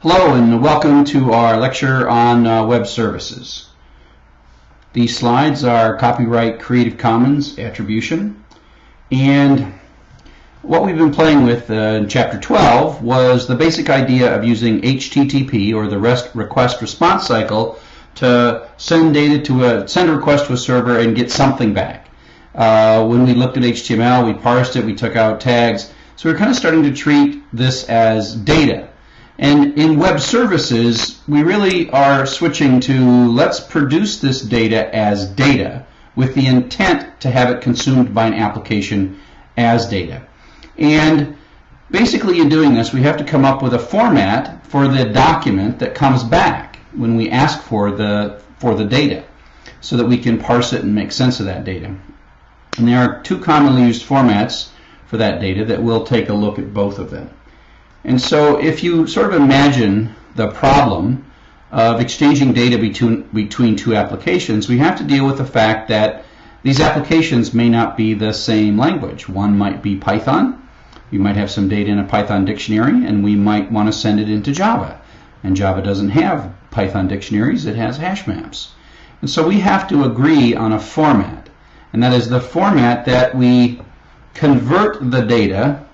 Hello and welcome to our lecture on uh, web services. These slides are copyright Creative Commons attribution and what we've been playing with uh, in chapter 12 was the basic idea of using HTTP or the REST request response cycle to send data to a send a request to a server and get something back. Uh, when we looked at HTML, we parsed it, we took out tags. So we're kind of starting to treat this as data and in web services, we really are switching to let's produce this data as data with the intent to have it consumed by an application as data. And basically in doing this, we have to come up with a format for the document that comes back when we ask for the, for the data so that we can parse it and make sense of that data. And there are two commonly used formats for that data that we'll take a look at both of them. And so if you sort of imagine the problem of exchanging data between, between two applications, we have to deal with the fact that these applications may not be the same language. One might be Python. We might have some data in a Python dictionary, and we might want to send it into Java. And Java doesn't have Python dictionaries, it has hash maps. And so we have to agree on a format. And that is the format that we convert the data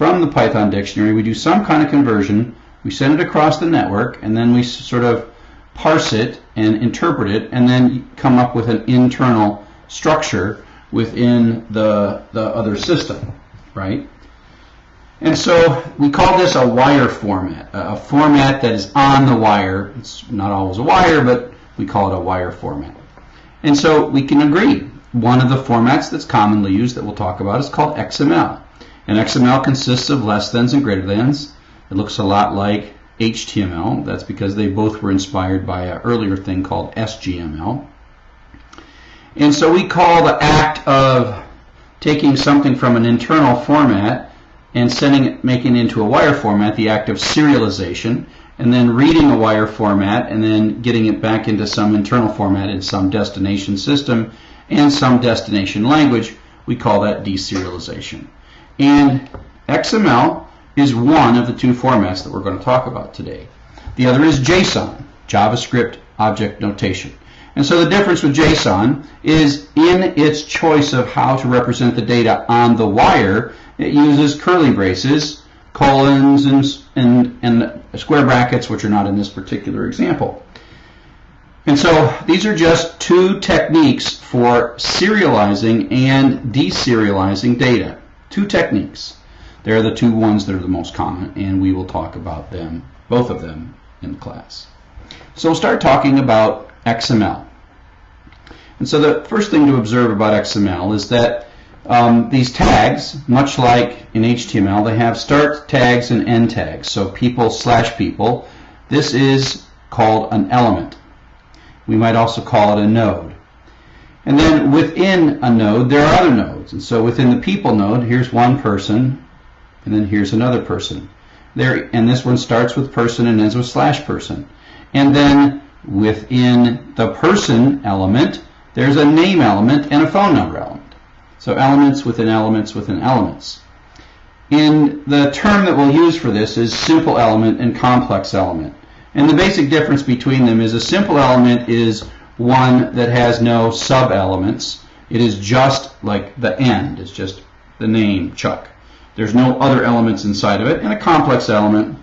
from the Python dictionary, we do some kind of conversion, we send it across the network, and then we sort of parse it and interpret it, and then come up with an internal structure within the, the other system, right? And so we call this a wire format, a format that is on the wire. It's not always a wire, but we call it a wire format. And so we can agree. One of the formats that's commonly used that we'll talk about is called XML. And XML consists of less thans and greater thans. It looks a lot like HTML. That's because they both were inspired by an earlier thing called SGML. And so we call the act of taking something from an internal format and sending it, making it into a wire format, the act of serialization, and then reading a wire format and then getting it back into some internal format in some destination system and some destination language. We call that deserialization. And XML is one of the two formats that we're going to talk about today. The other is JSON, JavaScript Object Notation. And so the difference with JSON is in its choice of how to represent the data on the wire, it uses curly braces, colons, and, and, and square brackets, which are not in this particular example. And so these are just two techniques for serializing and deserializing data. Two techniques. They're the two ones that are the most common, and we will talk about them, both of them, in class. So we'll start talking about XML. And so the first thing to observe about XML is that um, these tags, much like in HTML, they have start tags and end tags. So people slash people. This is called an element. We might also call it a node. And then within a node, there are other nodes. And so within the people node, here's one person, and then here's another person. There, and this one starts with person and ends with slash person. And then within the person element, there's a name element and a phone number element. So elements within elements within elements. And the term that we'll use for this is simple element and complex element. And the basic difference between them is a simple element is one that has no sub-elements. It is just like the end. It's just the name, Chuck. There's no other elements inside of it. And a complex element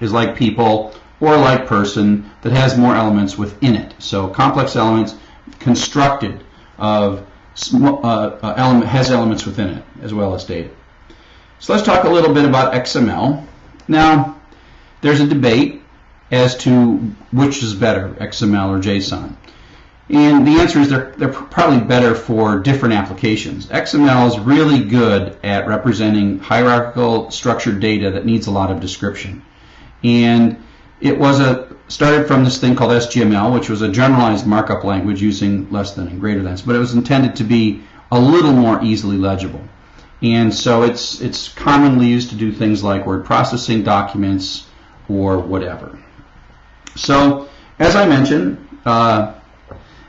is like people or like person that has more elements within it. So complex elements constructed of uh, uh, element has elements within it as well as data. So let's talk a little bit about XML. Now, there's a debate as to which is better, XML or JSON. And the answer is they're, they're probably better for different applications. XML is really good at representing hierarchical structured data that needs a lot of description. And it was a started from this thing called SGML, which was a generalized markup language using less than and greater than, but it was intended to be a little more easily legible. And so it's it's commonly used to do things like word processing documents or whatever. So as I mentioned, uh,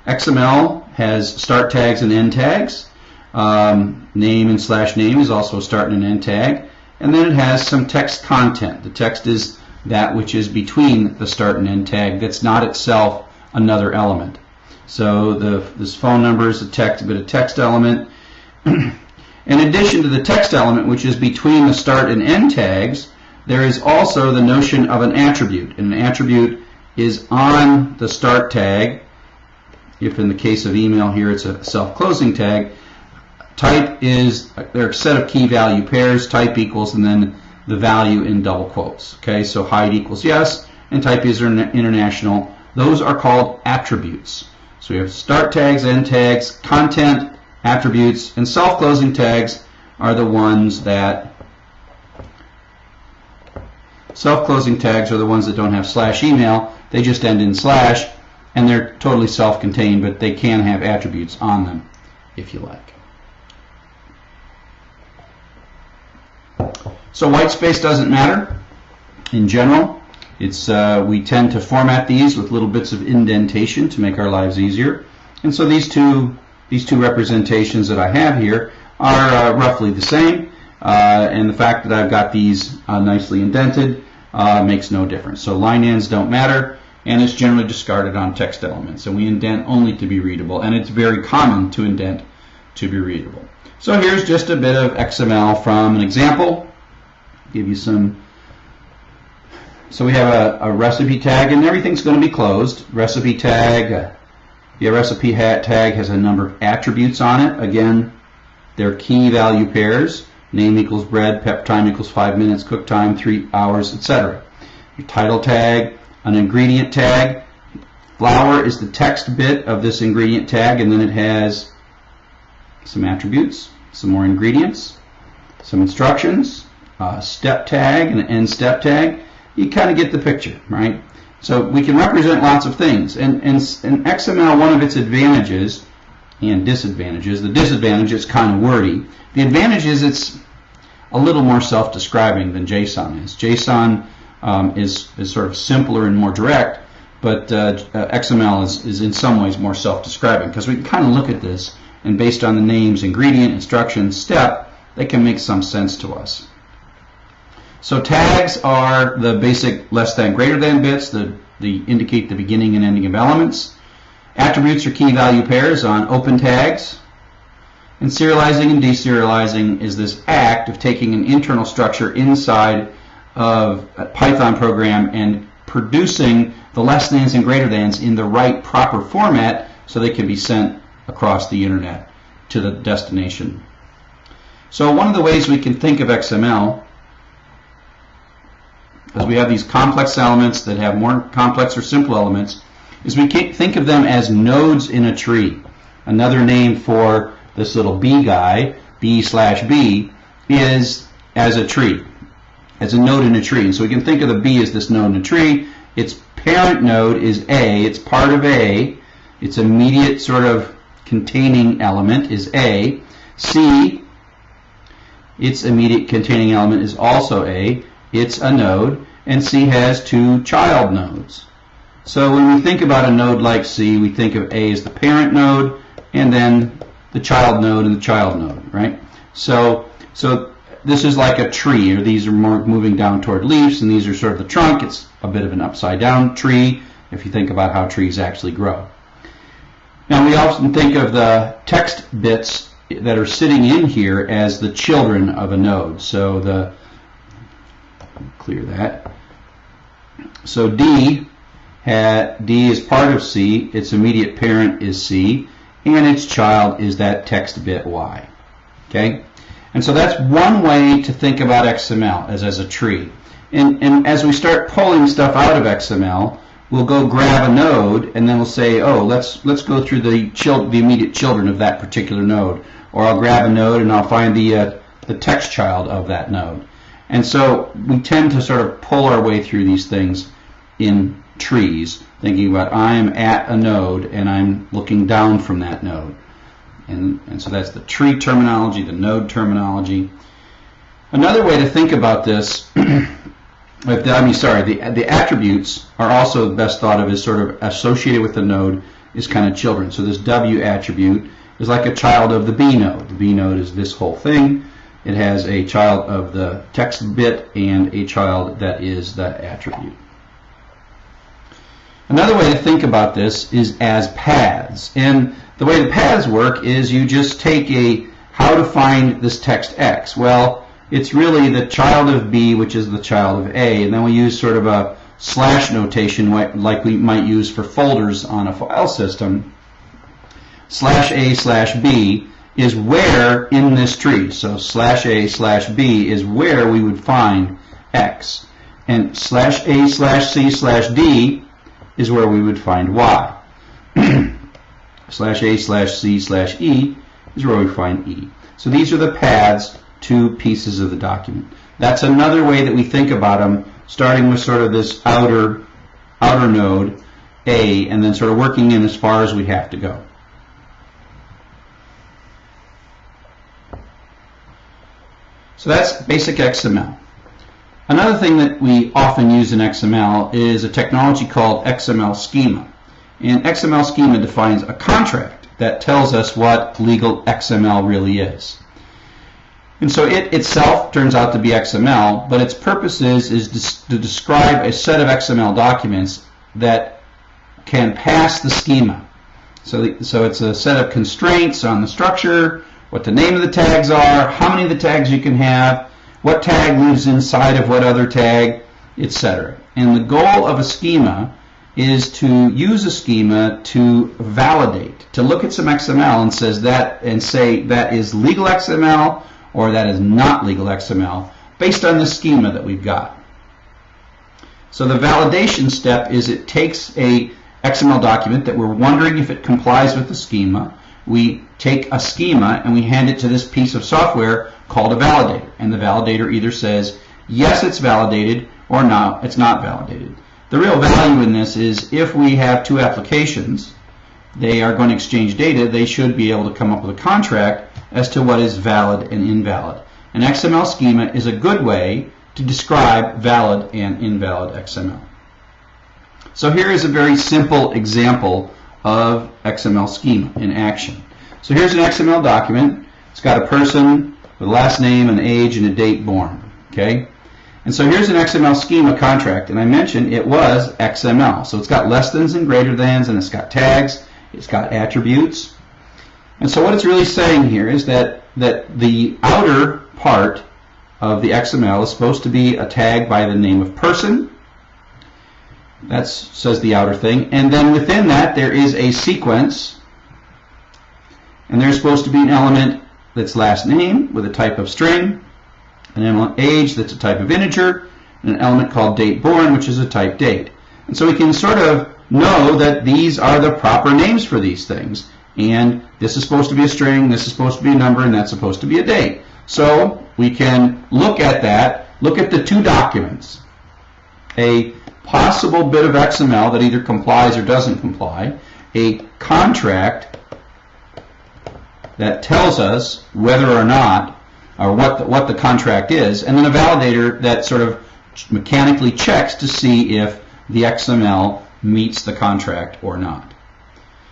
XML has start tags and end tags. Um, name and slash name is also a start and an end tag. And then it has some text content. The text is that which is between the start and end tag that's not itself another element. So the, this phone number is a text, but a text element. In addition to the text element, which is between the start and end tags, there is also the notion of an attribute. And an attribute is on the start tag. If in the case of email here, it's a self-closing tag. Type is, a set of key value pairs, type equals, and then the value in double quotes. Okay, so hide equals yes, and type is international. Those are called attributes. So we have start tags, end tags, content, attributes, and self-closing tags are the ones that self-closing tags are the ones that don't have slash email. They just end in slash, and they're totally self-contained, but they can have attributes on them, if you like. So white space doesn't matter in general. It's uh, we tend to format these with little bits of indentation to make our lives easier. And so these two these two representations that I have here are uh, roughly the same. Uh, and the fact that I've got these uh, nicely indented uh, makes no difference. So line ends don't matter, and it's generally discarded on text elements. And we indent only to be readable, and it's very common to indent to be readable. So here's just a bit of XML from an example. Give you some. So we have a, a recipe tag, and everything's going to be closed. Recipe tag. The recipe tag has a number of attributes on it. Again, they're key value pairs. Name equals bread, pep time equals five minutes, cook time three hours, etc. Your title tag, an ingredient tag. Flour is the text bit of this ingredient tag, and then it has some attributes, some more ingredients, some instructions, a step tag, and an end step tag. You kind of get the picture, right? So we can represent lots of things. And, and, and XML, one of its advantages and disadvantages, the disadvantage is kind of wordy. The advantage is it's a little more self-describing than JSON is. JSON um, is, is sort of simpler and more direct, but uh, uh XML is, is in some ways more self-describing because we can kind of look at this and based on the names, ingredient, instruction, step, they can make some sense to us. So tags are the basic less than greater than bits that the indicate the beginning and ending of elements. Attributes are key value pairs on open tags. And serializing and deserializing is this act of taking an internal structure inside of a Python program and producing the less thans and greater thans in the right proper format so they can be sent across the internet to the destination. So one of the ways we can think of XML as we have these complex elements that have more complex or simple elements, is we can think of them as nodes in a tree. Another name for this little B guy, B slash B, is as a tree, as a node in a tree. And so we can think of the B as this node in a tree. Its parent node is A. It's part of A. Its immediate sort of containing element is A. C, its immediate containing element is also A it's a node, and C has two child nodes. So when we think about a node like C, we think of A as the parent node, and then the child node and the child node, right? So, so this is like a tree, or these are moving down toward leaves, and these are sort of the trunk. It's a bit of an upside down tree, if you think about how trees actually grow. Now we often think of the text bits that are sitting in here as the children of a node. So the clear that. So D, had, D is part of C, its immediate parent is C, and its child is that text bit Y. Okay? And so that's one way to think about XML as, as a tree. And, and as we start pulling stuff out of XML, we'll go grab a node and then we'll say, oh, let's let's go through the chil- the immediate children of that particular node. Or I'll grab a node and I'll find the uh, the text child of that node. And so we tend to sort of pull our way through these things in trees, thinking about I'm at a node and I'm looking down from that node. And, and so that's the tree terminology, the node terminology. Another way to think about this, I mean, sorry, the, the attributes are also best thought of as sort of associated with the node is kind of children. So this W attribute is like a child of the B node. The B node is this whole thing It has a child of the text bit and a child that is the attribute. Another way to think about this is as paths. And the way the paths work is you just take a how to find this text X. Well, it's really the child of B, which is the child of A, and then we use sort of a slash notation like we might use for folders on a file system. Slash A slash B is where in this tree. So slash A slash B is where we would find X. And slash A slash C slash D is where we would find Y. slash A slash C slash E is where we find E. So these are the paths to pieces of the document. That's another way that we think about them, starting with sort of this outer, outer node, A, and then sort of working in as far as we have to go. So that's basic XML. Another thing that we often use in XML is a technology called XML schema. And XML schema defines a contract that tells us what legal XML really is. And so it itself turns out to be XML, but its purpose is, is to describe a set of XML documents that can pass the schema. So, the, so it's a set of constraints on the structure, what the name of the tags are, how many of the tags you can have, what tag lives inside of what other tag, etc. And the goal of a schema is to use a schema to validate, to look at some XML and says that and say that is legal XML or that is not legal XML based on the schema that we've got. So the validation step is it takes a XML document that we're wondering if it complies with the schema. We take a schema and we hand it to this piece of software called a validator. And the validator either says, yes, it's validated, or no, it's not validated. The real value in this is if we have two applications, they are going to exchange data, they should be able to come up with a contract as to what is valid and invalid. An XML schema is a good way to describe valid and invalid XML. So here is a very simple example of XML schema in action. So here's an XML document. It's got a person with last name, an age, and a date born. Okay? And so here's an XML schema contract, and I mentioned it was XML. So it's got less thans and greater thans, and it's got tags, it's got attributes. And so what it's really saying here is that, that the outer part of the XML is supposed to be a tag by the name of person. That says the outer thing. And then within that there is a sequence. And there's supposed to be an element that's last name with a type of string, an element age that's a type of integer, and an element called date born, which is a type date. And so we can sort of know that these are the proper names for these things. And this is supposed to be a string, this is supposed to be a number, and that's supposed to be a date. So we can look at that, look at the two documents. A possible bit of XML that either complies or doesn't comply, a contract that tells us whether or not, or what the, what the contract is, and then a validator that sort of mechanically checks to see if the XML meets the contract or not.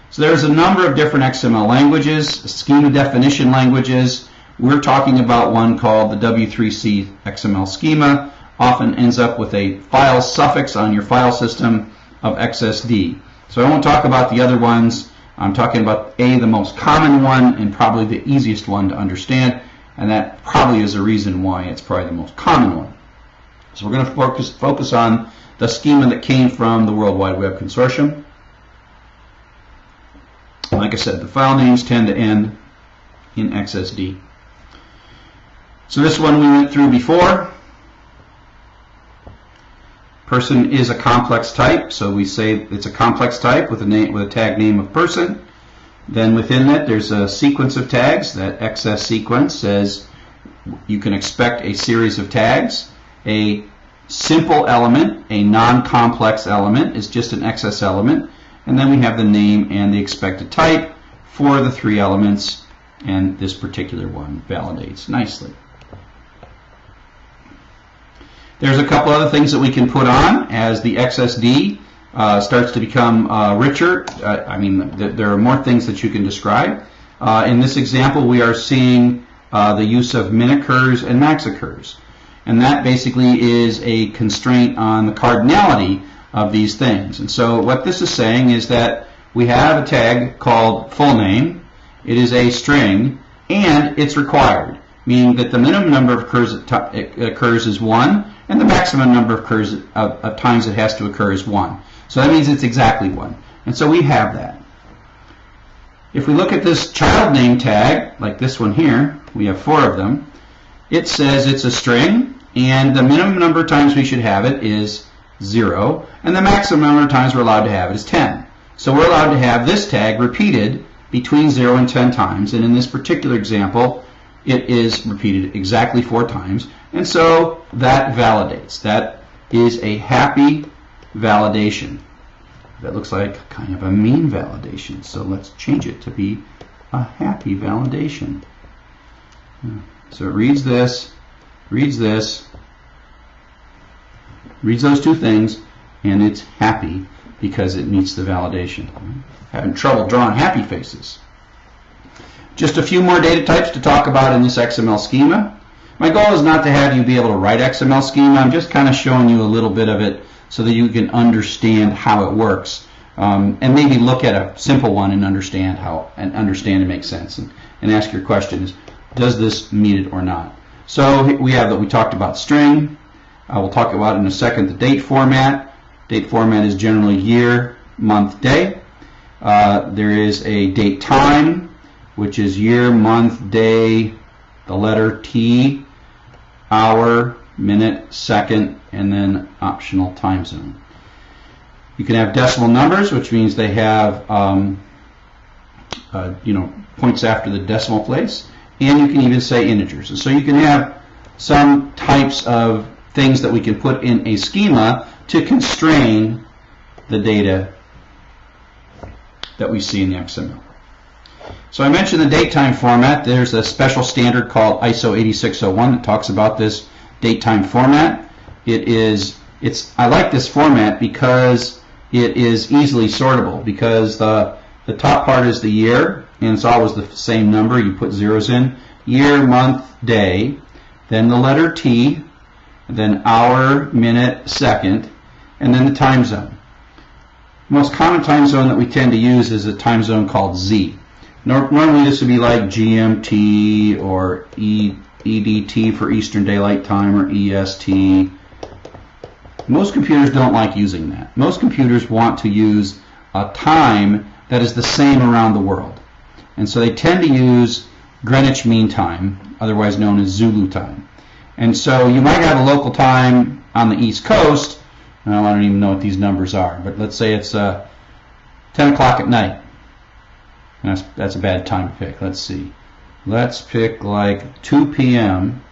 So there's a number of different XML languages, schema definition languages. We're talking about one called the W3C XML schema. Often ends up with a file suffix on your file system of XSD. So I won't talk about the other ones. I'm talking about A, the most common one, and probably the easiest one to understand, and that probably is a reason why it's probably the most common one. So we're going to focus, focus on the schema that came from the World Wide Web Consortium. Like I said, the file names tend to end in XSD. So this one we went through before. Person is a complex type, so we say it's a complex type with a name with a tag name of person. Then within that, there's a sequence of tags. That XS sequence says you can expect a series of tags. A simple element, a non-complex element, is just an XS element. And then we have the name and the expected type for the three elements, and this particular one validates nicely. There's a couple other things that we can put on as the XSD uh, starts to become uh, richer. Uh, I mean, th there are more things that you can describe. Uh, in this example, we are seeing uh, the use of min occurs and max occurs. And that basically is a constraint on the cardinality of these things. And so what this is saying is that we have a tag called full name. It is a string, and it's required, meaning that the minimum number of occurs, occurs is 1, and the maximum number of, occurs, of, of times it has to occur is 1. So that means it's exactly 1. And so we have that. If we look at this child name tag, like this one here, we have four of them, it says it's a string, and the minimum number of times we should have it is 0, and the maximum number of times we're allowed to have it is 10. So we're allowed to have this tag repeated between 0 and 10 times, and in this particular example, it is repeated exactly four times, and so that validates. That is a happy validation. That looks like kind of a mean validation. So let's change it to be a happy validation. So it reads this, reads this, reads those two things, and it's happy because it meets the validation. Having trouble drawing happy faces. Just a few more data types to talk about in this XML schema. My goal is not to have you be able to write XML schema. I'm just kind of showing you a little bit of it so that you can understand how it works. Um, and maybe look at a simple one and understand how and understand and make sense and, and ask your questions. Does this meet it or not? So we have that we talked about string. Uh, we'll talk about in a second the date format. Date format is generally year, month, day. Uh, there is a date time, which is year, month, day, the letter T, hour, minute, second, and then optional time zone. You can have decimal numbers, which means they have um, uh, you know points after the decimal place, and you can even say integers. And so you can have some types of things that we can put in a schema to constrain the data that we see in the XML. So I mentioned the datetime format. There's a special standard called ISO 8601 that talks about this datetime format. It is, it's, I like this format because it is easily sortable because the, the top part is the year and it's always the same number. You put zeros in. Year, month, day, then the letter T, then hour, minute, second, and then the time zone. Most common time zone that we tend to use is a time zone called Z. Normally this would be like GMT or e, EDT for Eastern Daylight Time or EST. Most computers don't like using that. Most computers want to use a time that is the same around the world. And so they tend to use Greenwich Mean Time, otherwise known as Zulu time. And so you might have a local time on the East Coast. I don't even know what these numbers are, but let's say it's uh, 10 o'clock at night. That's, that's a bad time to pick. Let's see. Let's pick like 2 p.m.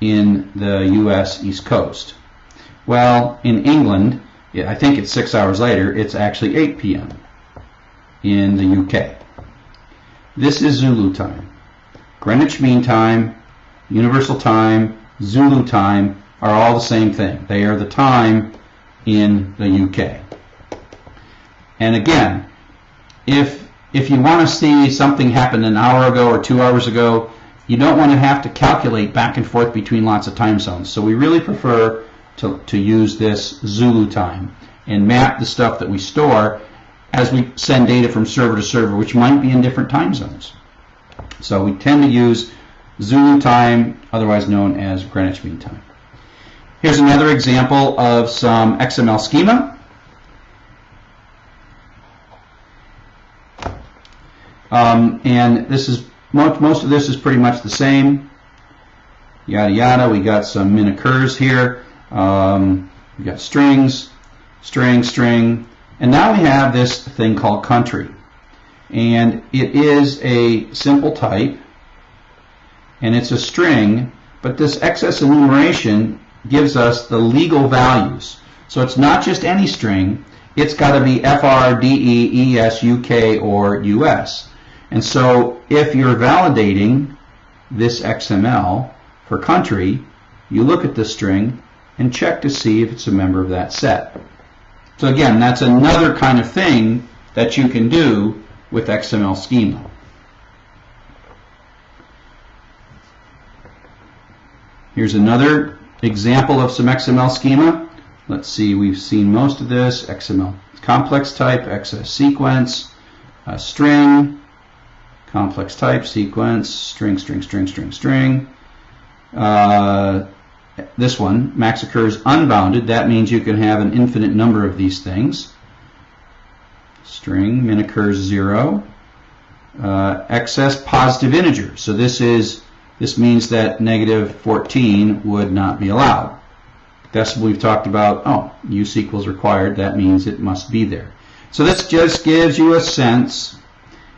in the U.S. East Coast. Well, in England, I think it's six hours later, it's actually 8 p.m. in the UK. This is Zulu time. Greenwich Mean Time, Universal Time, Zulu Time are all the same thing. They are the time in the UK. And again, if if you want to see something happen an hour ago or two hours ago, you don't want to have to calculate back and forth between lots of time zones. So we really prefer to, to use this Zulu time and map the stuff that we store as we send data from server to server, which might be in different time zones. So we tend to use Zulu time, otherwise known as Greenwich Mean Time. Here's another example of some XML schema. Um, and this is most, most of this is pretty much the same. Yada yada. We got some min occurs here. Um, we got strings, string, string, and now we have this thing called country. And it is a simple type, and it's a string, but this XS enumeration gives us the legal values. So it's not just any string, it's got to be FR, DE, ES, or US. And so if you're validating this XML for country, you look at the string and check to see if it's a member of that set. So again, that's another kind of thing that you can do with XML schema. Here's another example of some XML schema. Let's see, we've seen most of this, XML complex type, XS sequence, string, complex type, sequence, string, string, string, string, string. Uh, this one, max occurs unbounded. That means you can have an infinite number of these things. String, min occurs zero. Uh, XS positive integer. So this is this means that negative 14 would not be allowed. Decimal we've talked about, oh, use equals required, that means it must be there. So this just gives you a sense,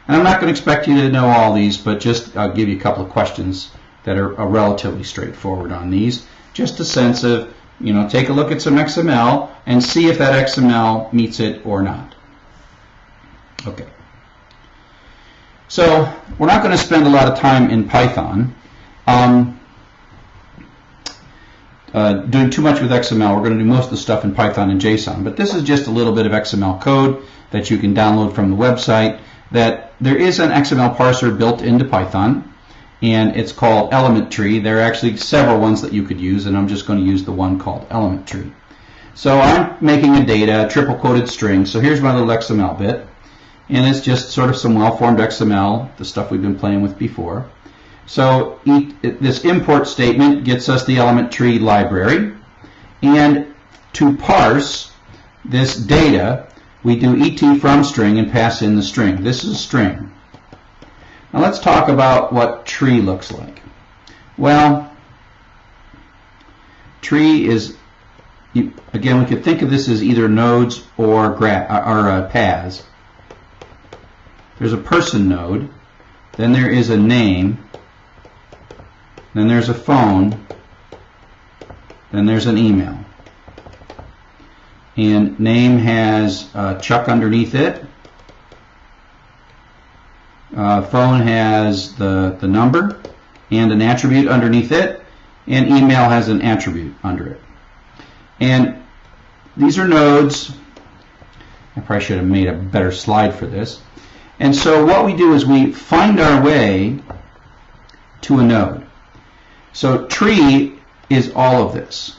and I'm not going to expect you to know all these, but just I'll give you a couple of questions that are, are relatively straightforward on these. Just a sense of, you know, take a look at some XML and see if that XML meets it or not. Okay. So we're not going to spend a lot of time in Python. Um, uh, doing too much with XML. We're going to do most of the stuff in Python and JSON, but this is just a little bit of XML code that you can download from the website. That there is an XML parser built into Python, and it's called Element Tree. There are actually several ones that you could use, and I'm just going to use the one called Element Tree. So I'm making a data, triple quoted string. So here's my little XML bit, and it's just sort of some well-formed XML, the stuff we've been playing with before. So this import statement gets us the element tree library. And to parse this data, we do et from string and pass in the string. This is a string. Now let's talk about what tree looks like. Well, tree is, again, we could think of this as either nodes or, or uh, paths. There's a person node, then there is a name, then there's a phone, then there's an email. And name has uh, Chuck underneath it. Uh, phone has the, the number and an attribute underneath it. And email has an attribute under it. And these are nodes. I probably should have made a better slide for this. And so what we do is we find our way to a node. So tree is all of this.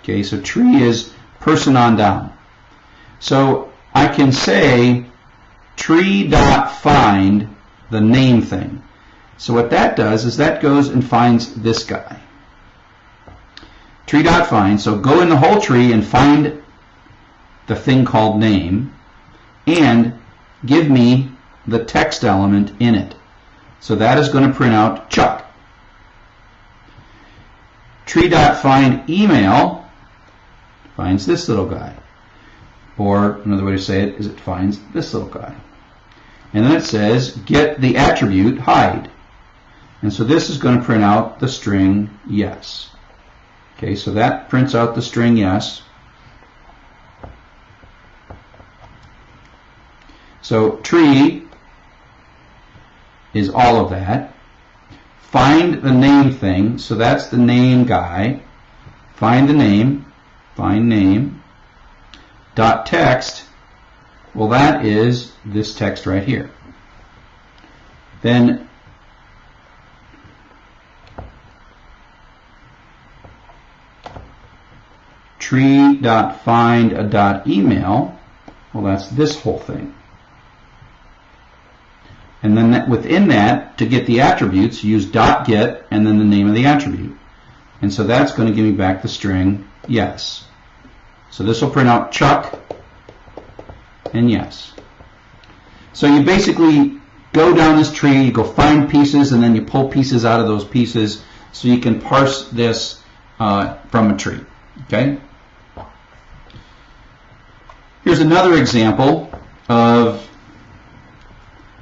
Okay, so tree is person on down. So I can say tree dot find the name thing. So what that does is that goes and finds this guy. Tree dot find. So go in the whole tree and find the thing called name and give me the text element in it. So that is going to print out Chuck tree.find email finds this little guy. Or another way to say it is it finds this little guy. And then it says get the attribute hide. And so this is going to print out the string yes. Okay, so that prints out the string yes. So tree is all of that find the name thing. So that's the name guy. Find the name. Find name. Dot text. Well, that is this text right here. Then tree dot find a dot email. Well, that's this whole thing. And then that, within that, to get the attributes, use dot get and then the name of the attribute. And so that's going to give me back the string yes. So this will print out Chuck and yes. So you basically go down this tree, you go find pieces, and then you pull pieces out of those pieces so you can parse this uh, from a tree. Okay? Here's another example of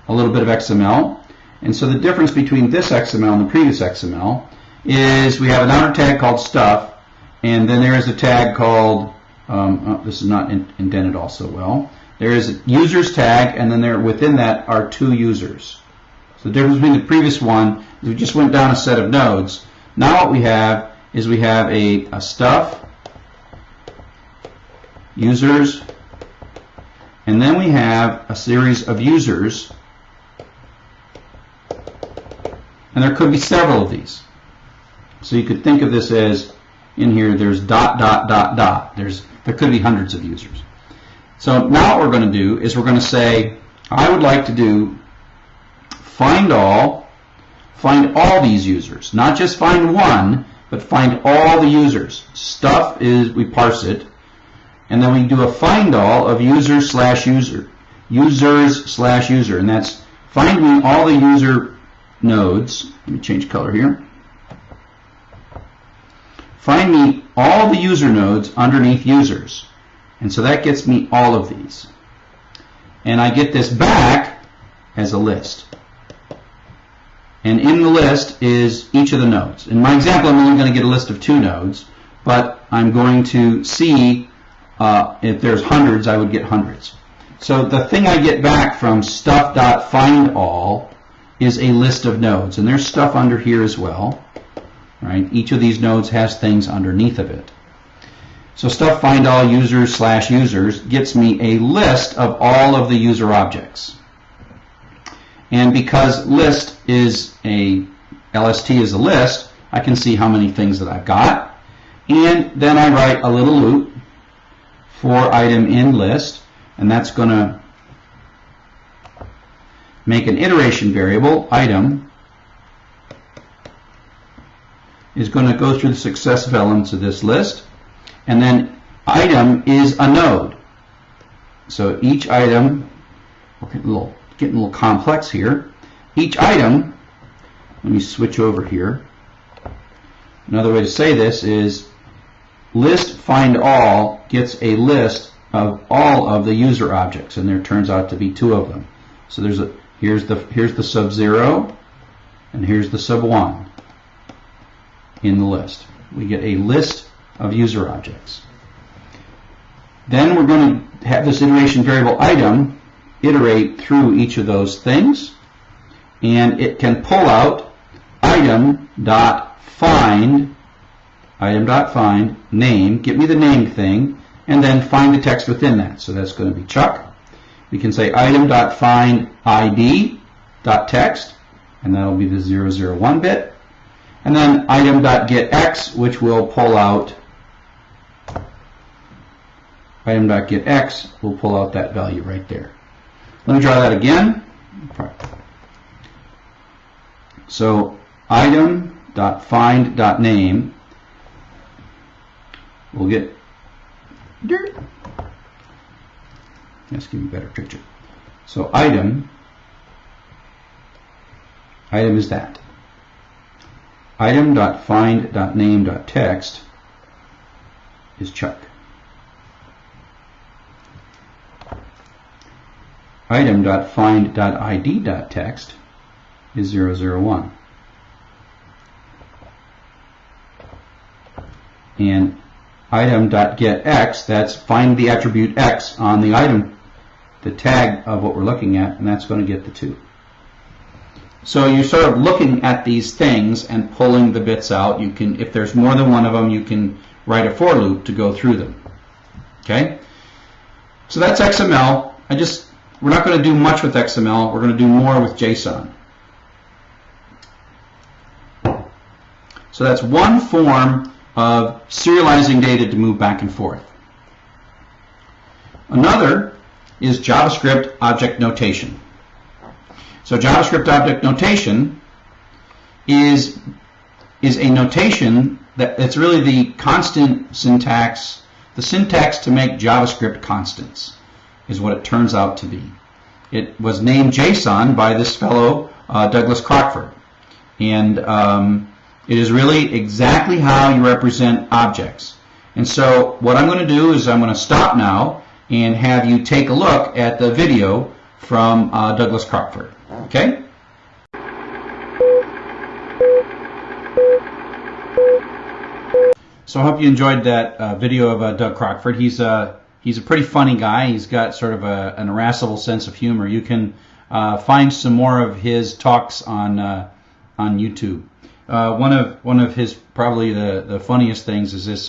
a little bit of XML. And so the difference between this XML and the previous XML is we have another tag called stuff, and then there is a tag called, um, oh, this is not in, indented also well, there is a users tag, and then there within that are two users. So the difference between the previous one is we just went down a set of nodes. Now what we have is we have a, a stuff, users, and then we have a series of users And there could be several of these. So you could think of this as in here, there's dot, dot, dot, dot. There's, there could be hundreds of users. So now what we're going to do is we're going to say, I would like to do find all, find all these users. Not just find one, but find all the users. Stuff is, we parse it, and then we do a find all of user slash user. Users slash user, and that's find me all the user nodes. Let me change color here. Find me all the user nodes underneath users. And so that gets me all of these. And I get this back as a list. And in the list is each of the nodes. In my example, I'm only going to get a list of two nodes, but I'm going to see uh, if there's hundreds, I would get hundreds. So the thing I get back from stuff.findAll is a list of nodes. And there's stuff under here as well. Right? Each of these nodes has things underneath of it. So stuff find all users slash users gets me a list of all of the user objects. And because list is a LST is a list, I can see how many things that I've got. And then I write a little loop for item in list, and that's going to make an iteration variable, item, is going to go through the successive elements of this list. And then item is a node. So each item, getting a little, getting a little complex here. Each item, let me switch over here. Another way to say this is list find all gets a list of all of the user objects, and there turns out to be two of them. So there's a here's the here's the sub zero, and here's the sub one in the list. We get a list of user objects. Then we're going to have this iteration variable item iterate through each of those things, and it can pull out item dot find item dot find name, get me the name thing, and then find the text within that. So that's going to be Chuck. We can say item dot find ID dot text, and that'll be the 001 bit. And then item.getX, which will pull out item.getX will pull out that value right there. Let me draw that again. So item.find.name will get dirt. Let's give you a better picture. So item, item is that item.find.name.text is Chuck. Item.find.id.text is 001. And item.getX, that's find the attribute X on the item, the tag of what we're looking at, and that's going to get the 2. So you're sort of looking at these things and pulling the bits out. You can, if there's more than one of them, you can write a for loop to go through them. Okay? So that's XML. I just, we're not going to do much with XML. We're going to do more with JSON. So that's one form of serializing data to move back and forth. Another is JavaScript object notation. So JavaScript object notation is is a notation that it's really the constant syntax, the syntax to make JavaScript constants is what it turns out to be. It was named JSON by this fellow uh, Douglas Crockford, and um, it is really exactly how you represent objects. And so what I'm going to do is I'm going to stop now and have you take a look at the video from uh, Douglas Crockford. Okay? So I hope you enjoyed that uh, video of uh, Doug Crockford. He's a uh, he's a pretty funny guy. He's got sort of a, an irascible sense of humor. You can uh, find some more of his talks on uh, on YouTube. Uh, one of one of his probably the, the funniest things is this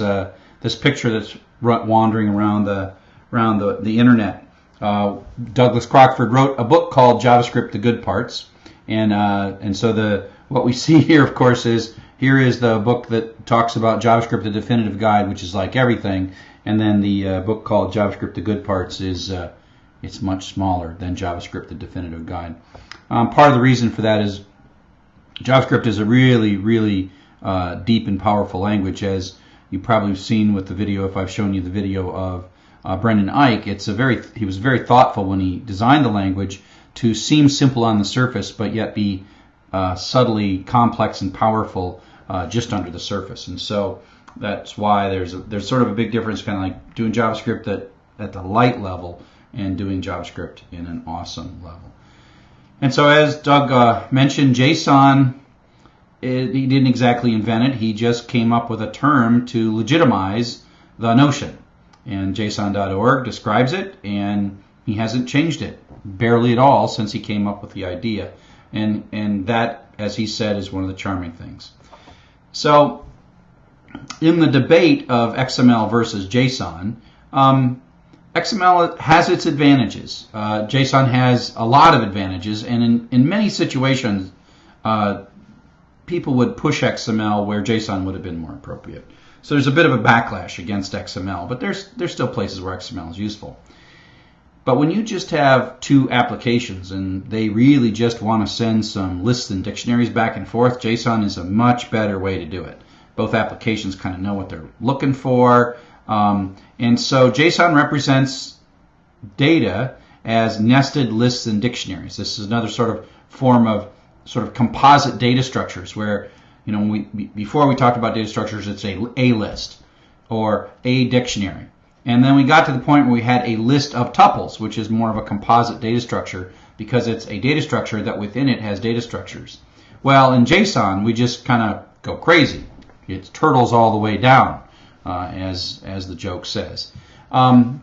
this picture that's wandering around the around the, the internet uh, Douglas Crockford wrote a book called JavaScript: The Good Parts, and uh, and so the what we see here, of course, is here is the book that talks about JavaScript, the definitive guide, which is like everything, and then the uh, book called JavaScript, the good parts is uh, it's much smaller than JavaScript, the definitive guide. Um, part of the reason for that is JavaScript is a really, really uh, deep and powerful language, as you probably have seen with the video. If I've shown you the video of uh, Brendan Eich, it's a very he was very thoughtful when he designed the language to seem simple on the surface, but yet be uh, subtly complex and powerful uh, just under the surface. And so that's why there's a, there's sort of a big difference, kind of like doing JavaScript at, at the light level and doing JavaScript in an awesome level. And so, as Doug uh, mentioned, JSON, it, he didn't exactly invent it. He just came up with a term to legitimize the notion. And JSON.org describes it, and he hasn't changed it barely at all since he came up with the idea. And, and that, as he said, is one of the charming things. So, in the debate of XML versus JSON, um, XML has its advantages. Uh, JSON has a lot of advantages, and in, in many situations, uh, people would push XML where JSON would have been more appropriate. So there's a bit of a backlash against XML, but there's there's still places where XML is useful. But when you just have two applications and they really just want to send some lists and dictionaries back and forth, JSON is a much better way to do it. Both applications kind of know what they're looking for. Um, and so JSON represents data as nested lists and dictionaries. This is another sort of form of sort of composite data structures where, you know, we, before we talked about data structures, it's a, a list or a dictionary. And then we got to the point where we had a list of tuples, which is more of a composite data structure because it's a data structure that within it has data structures. Well, in JSON, we just kind of go crazy. It turtles all the way down uh, as, as the joke says. Um,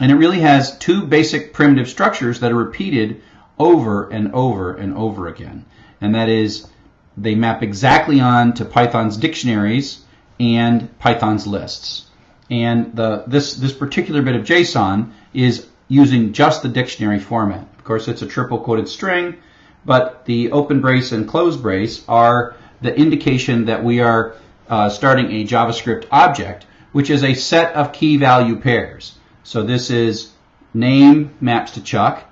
and it really has two basic primitive structures that are repeated over and over and over again. And that is, they map exactly on to Python's dictionaries and Python's lists. And the, this, this particular bit of JSON is using just the dictionary format. Of course, it's a triple quoted string, but the open brace and close brace are the indication that we are uh, starting a JavaScript object, which is a set of key value pairs. So this is name maps to Chuck,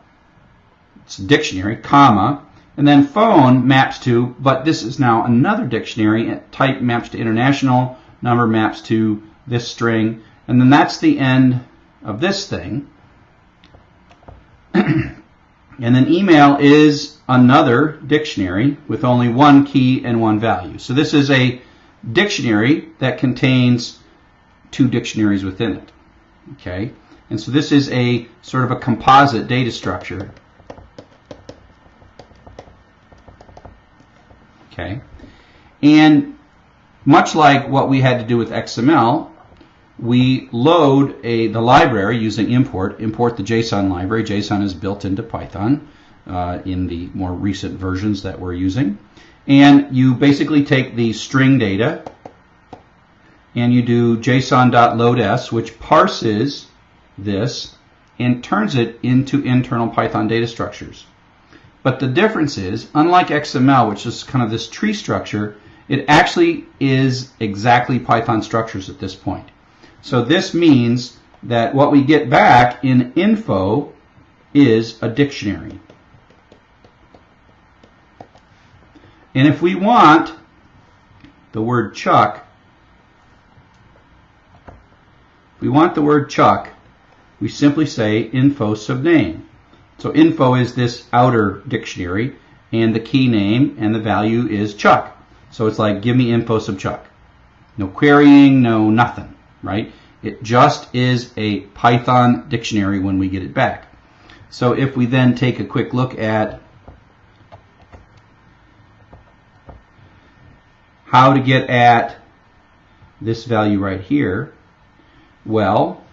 it's a dictionary, comma, and then phone maps to, but this is now another dictionary, type maps to international, number maps to this string, and then that's the end of this thing. and then email is another dictionary with only one key and one value. So this is a dictionary that contains two dictionaries within it. Okay, and so this is a sort of a composite data structure. Okay, and much like what we had to do with XML, we load a the library using import, import the JSON library. JSON is built into Python uh, in the more recent versions that we're using. And you basically take the string data and you do json.loads, which parses this and turns it into internal Python data structures. But the difference is, unlike XML, which is kind of this tree structure, it actually is exactly Python structures at this point. So this means that what we get back in info is a dictionary. And if we want the word Chuck, we want the word Chuck, we simply say info subname. So info is this outer dictionary, and the key name and the value is Chuck. So it's like, give me info sub Chuck. No querying, no nothing, right? It just is a Python dictionary when we get it back. So if we then take a quick look at how to get at this value right here? Well,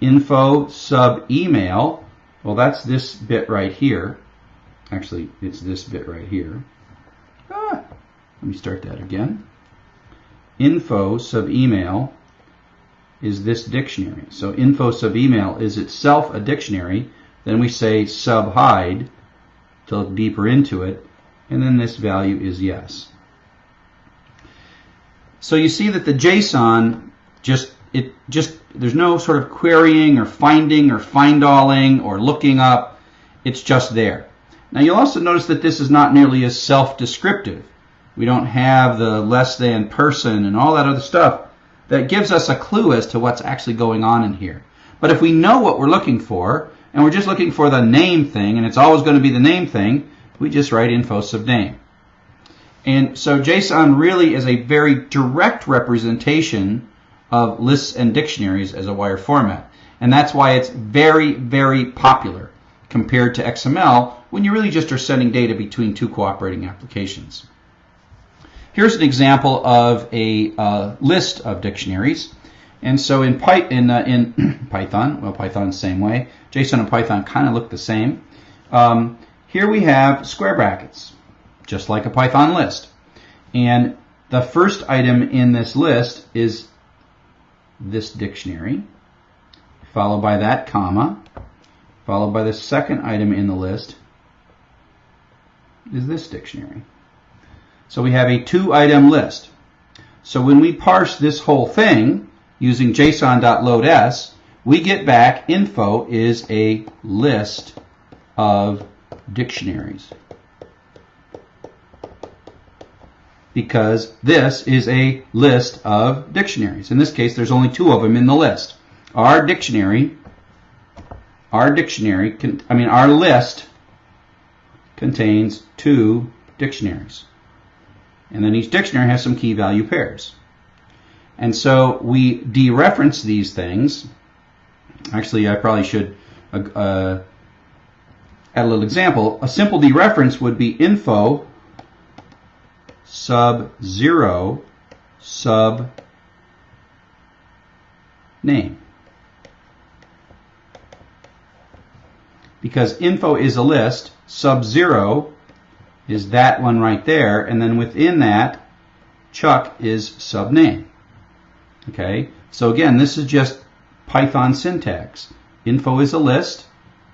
info sub email, well that's this bit right here. Actually, it's this bit right here. Ah, let me start that again. Info sub email is this dictionary. So info sub email is itself a dictionary. Then we say sub hide to look deeper into it. And then this value is yes. So you see that the JSON just it just there's no sort of querying or finding or findalling or looking up. It's just there. Now you'll also notice that this is not nearly as self-descriptive. We don't have the less than person and all that other stuff that gives us a clue as to what's actually going on in here. But if we know what we're looking for, and we're just looking for the name thing, and it's always going to be the name thing, we just write info subname. And so JSON really is a very direct representation of lists and dictionaries as a wire format. And that's why it's very, very popular compared to XML when you really just are sending data between two cooperating applications. Here's an example of a uh, list of dictionaries. And so in, Py in, uh, in Python, well, Python same way. JSON and Python kind of look the same. Um, here we have square brackets, just like a Python list. And the first item in this list is this dictionary, followed by that comma, followed by the second item in the list is this dictionary. So we have a two item list. So when we parse this whole thing using json.loads, we get back info is a list of dictionaries. Because this is a list of dictionaries. In this case, there's only two of them in the list. Our dictionary, our dictionary, I mean, our list contains two dictionaries. And then each dictionary has some key value pairs. And so we dereference these things. Actually, I probably should uh, add a little example. A simple dereference would be info sub 0 sub name. Because info is a list, sub 0 is that one right there, and then within that, Chuck is sub name. Okay, so again, this is just Python syntax. Info is a list,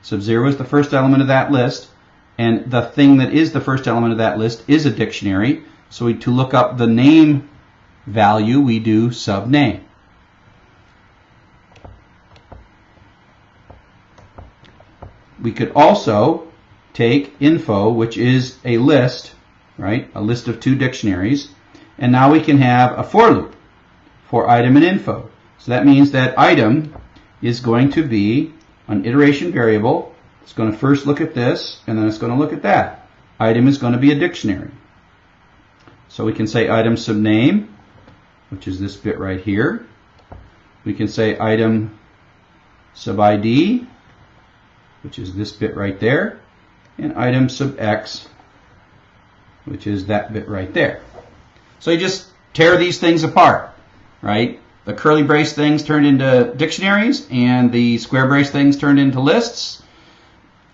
sub-zero is the first element of that list, and the thing that is the first element of that list is a dictionary. So we, to look up the name value, we do subname. We could also take info, which is a list, right? A list of two dictionaries. And now we can have a for loop for item and info. So that means that item is going to be an iteration variable. It's going to first look at this, and then it's going to look at that. Item is going to be a dictionary. So we can say item subname, which is this bit right here. We can say item sub ID, which is this bit right there and item sub x, which is that bit right there. So you just tear these things apart, right? The curly brace things turned into dictionaries, and the square brace things turned into lists.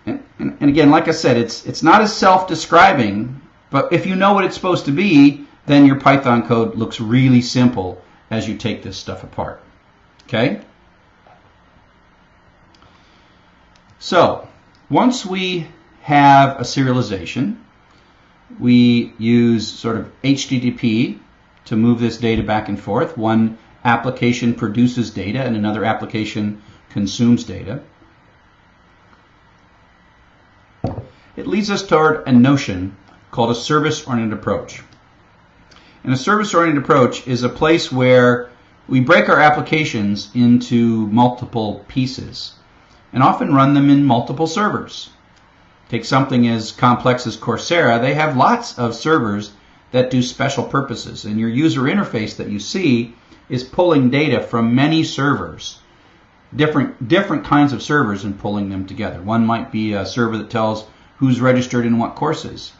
And, and, and again, like I said, it's it's not as self-describing, but if you know what it's supposed to be, then your Python code looks really simple as you take this stuff apart. Okay? So, once we have a serialization. We use sort of HTTP to move this data back and forth. One application produces data and another application consumes data. It leads us toward a notion called a service-oriented approach. And a service-oriented approach is a place where we break our applications into multiple pieces and often run them in multiple servers. Take something as complex as Coursera, they have lots of servers that do special purposes. And your user interface that you see is pulling data from many servers, different, different kinds of servers and pulling them together. One might be a server that tells who's registered in what courses.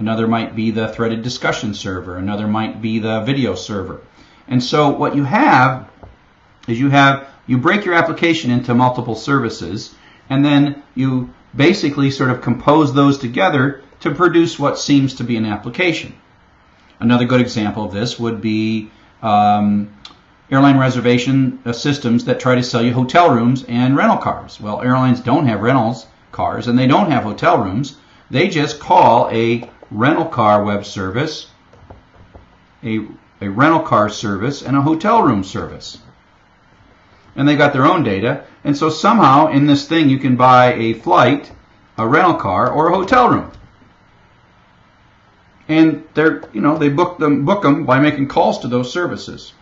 Another might be the threaded discussion server. Another might be the video server. And so what you have is you have, you break your application into multiple services and then you basically sort of compose those together to produce what seems to be an application. Another good example of this would be um, airline reservation uh, systems that try to sell you hotel rooms and rental cars. Well, airlines don't have rentals cars and they don't have hotel rooms. They just call a rental car web service a a rental car service, and a hotel room service. And they got their own data. And so somehow in this thing you can buy a flight, a rental car, or a hotel room. And they're, you know, they book them book them by making calls to those services.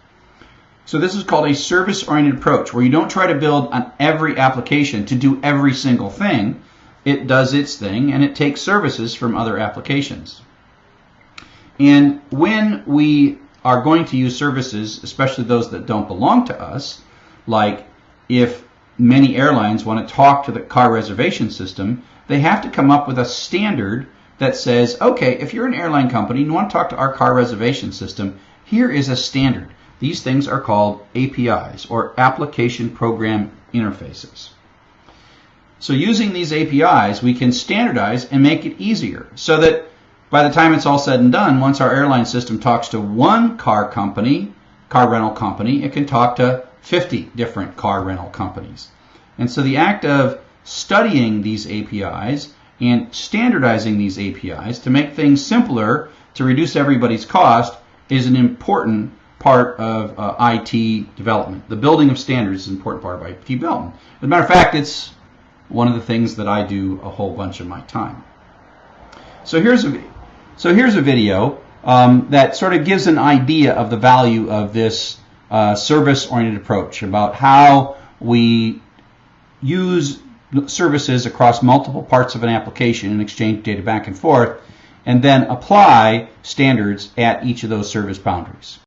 So this is called a service-oriented approach, where you don't try to build on every application to do every single thing. It does its thing, and it takes services from other applications. And when we are going to use services, especially those that don't belong to us, like if many airlines want to talk to the car reservation system, they have to come up with a standard that says, okay, if you're an airline company and you want to talk to our car reservation system, here is a standard. These things are called APIs or application program interfaces. So using these APIs, we can standardize and make it easier so that by the time it's all said and done, once our airline system talks to one car company, car rental company, it can talk to 50 different car rental companies. And so the act of studying these APIs and standardizing these APIs to make things simpler to reduce everybody's cost is an important part of uh, IT development. The building of standards is an important part of IT development. As a matter of fact, it's one of the things that I do a whole bunch of my time. So here's a so here's a video um, that sort of gives an idea of the value of this uh, service-oriented approach about how we use services across multiple parts of an application and exchange data back and forth, and then apply standards at each of those service boundaries.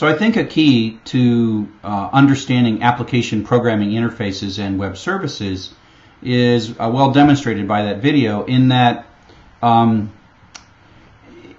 So I think a key to uh, understanding application programming interfaces and web services is uh, well demonstrated by that video in that um,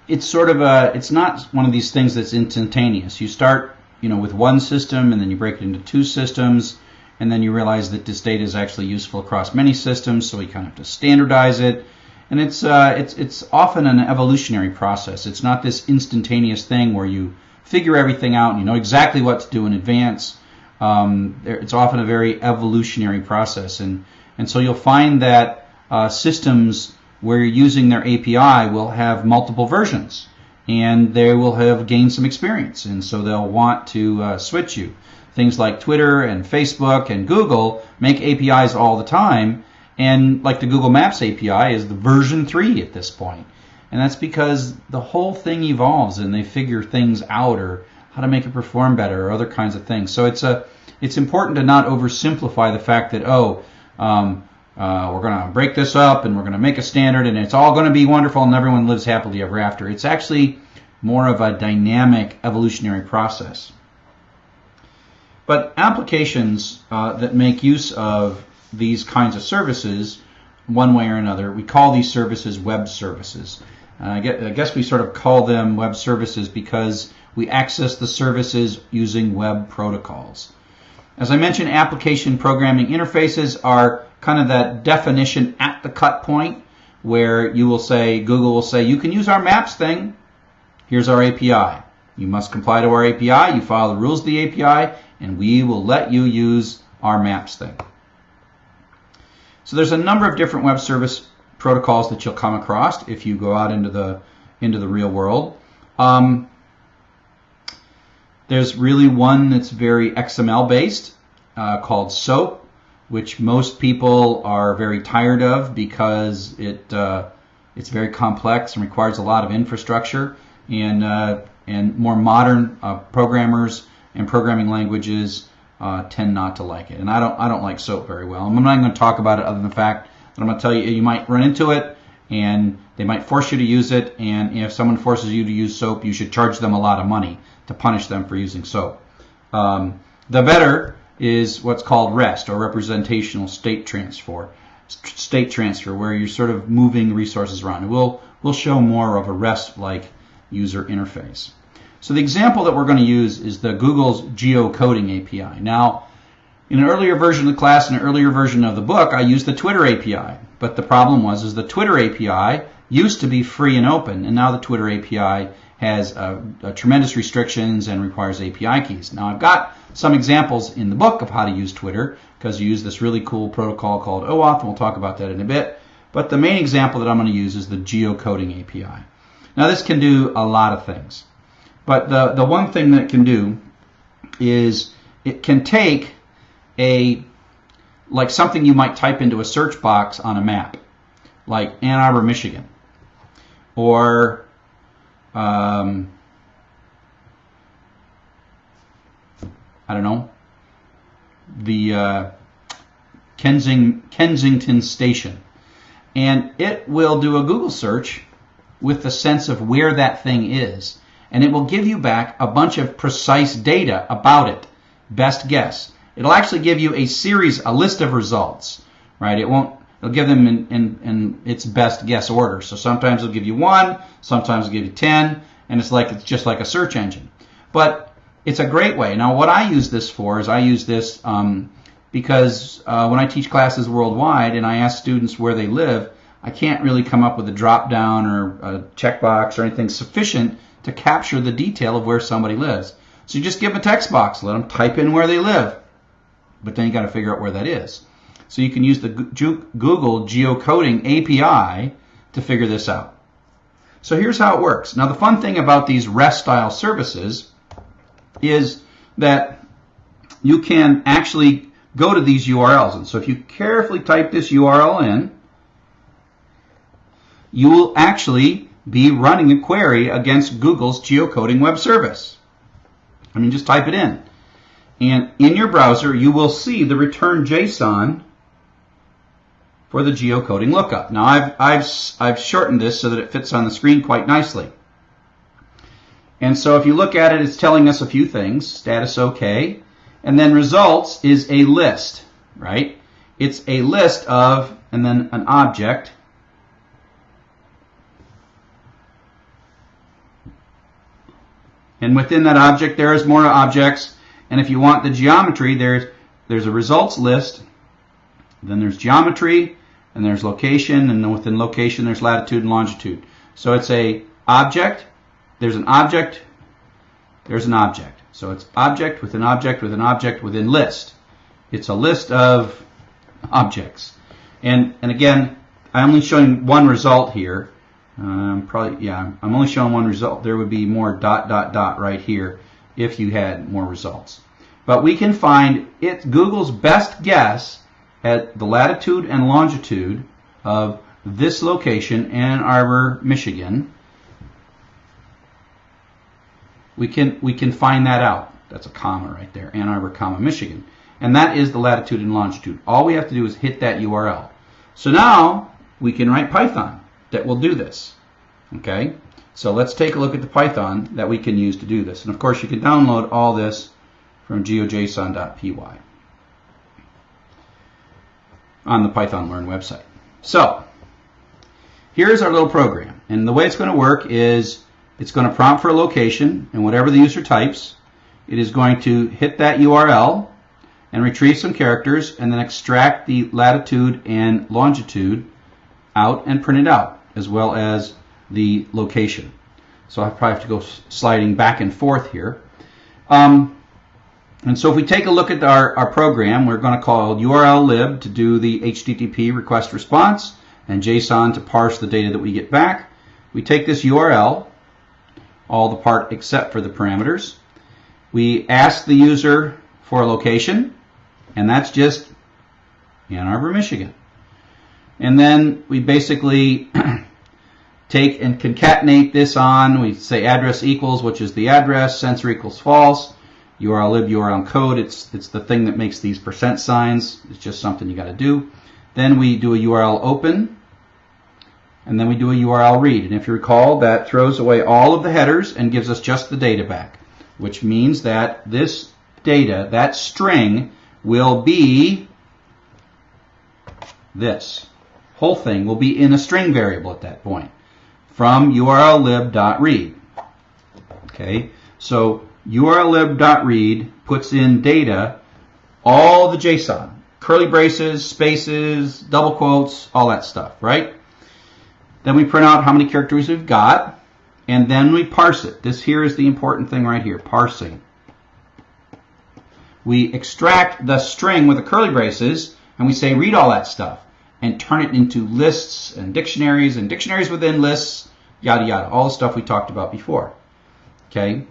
it's sort of a it's not one of these things that's instantaneous. You start you know with one system and then you break it into two systems and then you realize that this data is actually useful across many systems, so we kind of have to standardize it. And it's uh, it's it's often an evolutionary process. It's not this instantaneous thing where you figure everything out and you know exactly what to do in advance. Um, it's often a very evolutionary process, and and so you'll find that uh, systems where you're using their API will have multiple versions, and they will have gained some experience, and so they'll want to uh, switch you. Things like Twitter and Facebook and Google make APIs all the time, and like the Google Maps API is the version three at this point. And that's because the whole thing evolves and they figure things out or how to make it perform better or other kinds of things. So it's a it's important to not oversimplify the fact that oh um, uh, we're going to break this up and we're going to make a standard and it's all going to be wonderful and everyone lives happily ever after. It's actually more of a dynamic evolutionary process. But applications uh, that make use of these kinds of services, one way or another, we call these services web services. Uh, I guess we sort of call them web services because we access the services using web protocols. As I mentioned, application programming interfaces are kind of that definition at the cut point where you will say, Google will say, you can use our maps thing. Here's our API. You must comply to our API. You follow the rules of the API, and we will let you use our maps thing. So there's a number of different web service protocols that you'll come across if you go out into the into the real world. Um, there's really one that's very XML based uh, called SOAP, which most people are very tired of because it uh, it's very complex and requires a lot of infrastructure and uh, and more modern uh, programmers and programming languages uh, tend not to like it. And I don't I don't like SOAP very well. I'm not going to talk about it other than the fact I'm going to tell you, you might run into it and they might force you to use it. And if someone forces you to use soap, you should charge them a lot of money to punish them for using soap. Um, the better is what's called REST or representational state transfer, state transfer, where you're sort of moving resources around. And we'll we'll show more of a REST-like user interface. So the example that we're going to use is the Google's geocoding API. Now, in an earlier version of the class, in an earlier version of the book, I used the Twitter API. But the problem was is the Twitter API used to be free and open, and now the Twitter API has uh, uh, tremendous restrictions and requires API keys. Now I've got some examples in the book of how to use Twitter because you use this really cool protocol called OAuth, and we'll talk about that in a bit. But the main example that I'm going to use is the geocoding API. Now this can do a lot of things. But the, the one thing that it can do is it can take a like something you might type into a search box on a map, like Ann Arbor, Michigan, or um, I don't know, the uh, Kensing, Kensington Station. And it will do a Google search with the sense of where that thing is. And it will give you back a bunch of precise data about it. Best guess. It'll actually give you a series, a list of results, right? It won't, it'll give them in, in, in its best guess order. So sometimes it'll give you one, sometimes it'll give you 10, and it's like, it's just like a search engine. But it's a great way. Now, what I use this for is I use this um, because uh, when I teach classes worldwide and I ask students where they live, I can't really come up with a drop down or a checkbox or anything sufficient to capture the detail of where somebody lives. So you just give them a text box, let them type in where they live, but then you got to figure out where that is. So you can use the Google geocoding API to figure this out. So here's how it works. Now the fun thing about these REST style services is that you can actually go to these URLs. And so if you carefully type this URL in, you will actually be running a query against Google's geocoding web service. I mean, just type it in. And in your browser, you will see the return JSON for the geocoding lookup. Now, I've, I've, I've shortened this so that it fits on the screen quite nicely. And so if you look at it, it's telling us a few things. Status OK. And then results is a list, right? It's a list of, and then an object. And within that object, there is more objects. And if you want the geometry, there's, there's a results list. Then there's geometry, and there's location, and within location, there's latitude and longitude. So it's a object, there's an object, there's an object. So it's object with an object with an object within list. It's a list of objects. And, and again, I'm only showing one result here. Um, probably, yeah, I'm only showing one result. There would be more dot, dot, dot right here if you had more results. But we can find it Google's best guess at the latitude and longitude of this location, Ann Arbor, Michigan, we can we can find that out. That's a comma right there, Ann Arbor, comma Michigan, and that is the latitude and longitude. All we have to do is hit that URL. So now we can write Python that will do this. Okay, so let's take a look at the Python that we can use to do this. And of course, you can download all this from geojson.py on the Python Learn website. So here's our little program, and the way it's going to work is it's going to prompt for a location, and whatever the user types, it is going to hit that URL and retrieve some characters and then extract the latitude and longitude out and print it out, as well as the location. So I probably have to go sliding back and forth here. Um, and so if we take a look at our, our program, we're going to call URL lib to do the HTTP request response and JSON to parse the data that we get back. We take this URL all the part except for the parameters. We ask the user for a location, and that's just Ann Arbor, Michigan. And then we basically take and concatenate this on. We say address equals, which is the address, sensor equals false, URL lib, URL code. It's, it's the thing that makes these percent signs. It's just something you got to do. Then we do a URL open, and then we do a URL read. And if you recall, that throws away all of the headers and gives us just the data back, which means that this data, that string, will be this. Whole thing will be in a string variable at that point from urllib.read. Okay, so urllib.read puts in data, all the JSON, curly braces, spaces, double quotes, all that stuff, right? Then we print out how many characters we've got, and then we parse it. This here is the important thing right here, parsing. We extract the string with the curly braces, and we say read all that stuff. And turn it into lists and dictionaries and dictionaries within lists, yada yada, all the stuff we talked about before. Okay.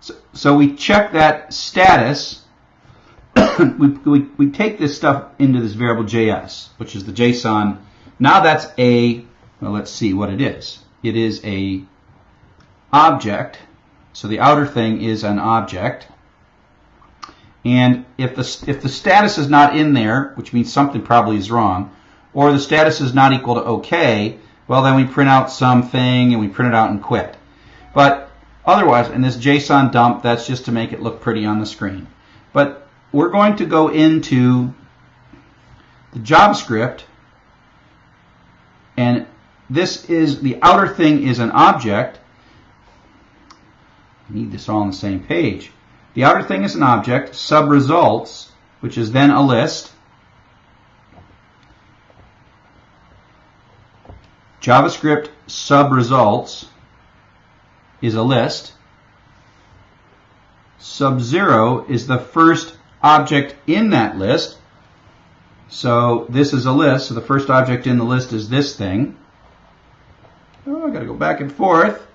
So, so we check that status. we, we, we take this stuff into this variable JS, which is the JSON. Now that's a, well, let's see what it is. It is a object. So the outer thing is an object. And if the, if the status is not in there, which means something probably is wrong, or the status is not equal to OK, well, then we print out something and we print it out and quit. But otherwise, in this JSON dump, that's just to make it look pretty on the screen. But we're going to go into the JavaScript, and this is the outer thing is an object. I need this all on the same page. The outer thing is an object, sub results, which is then a list. JavaScript sub results is a list. Sub zero is the first object in that list. So this is a list. So the first object in the list is this thing. Oh, I got to go back and forth.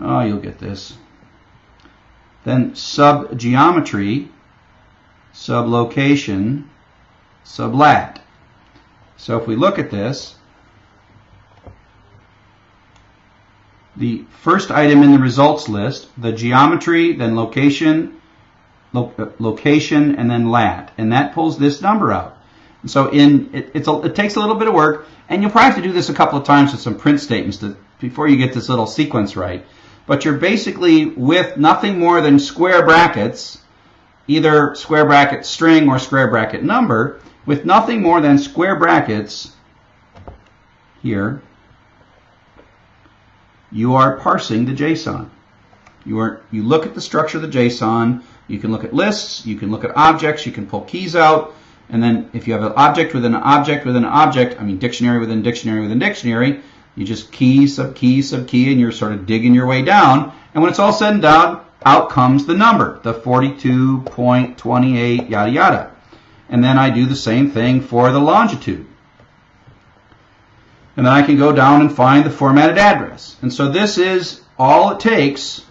Oh, you'll get this. Then sub geometry, sub location, sub lat. So if we look at this, the first item in the results list, the geometry, then location, lo uh, location, and then lat. And that pulls this number out. So in it, it's a, it takes a little bit of work, and you'll probably have to do this a couple of times with some print statements to, before you get this little sequence right. But you're basically with nothing more than square brackets, either square bracket string or square bracket number, with nothing more than square brackets here, you are parsing the JSON. You are you look at the structure of the JSON. You can look at lists. You can look at objects. You can pull keys out. And then if you have an object within an object within an object, I mean dictionary within dictionary within dictionary, you just key, sub key, sub key, and you're sort of digging your way down. And when it's all said and done, out comes the number, the 42.28, yada yada. And then I do the same thing for the longitude. And then I can go down and find the formatted address. And so this is all it takes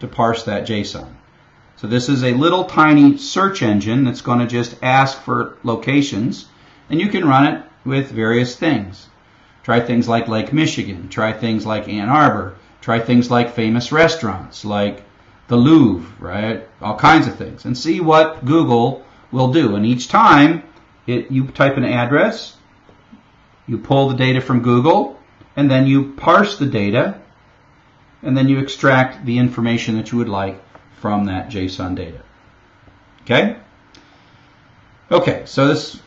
to parse that JSON. So this is a little tiny search engine that's going to just ask for locations. And you can run it with various things. Try things like Lake Michigan. Try things like Ann Arbor. Try things like famous restaurants like the Louvre, right? All kinds of things. And see what Google will do. And each time it, you type an address, you pull the data from Google, and then you parse the data, and then you extract the information that you would like from that JSON data. Okay? Okay, so this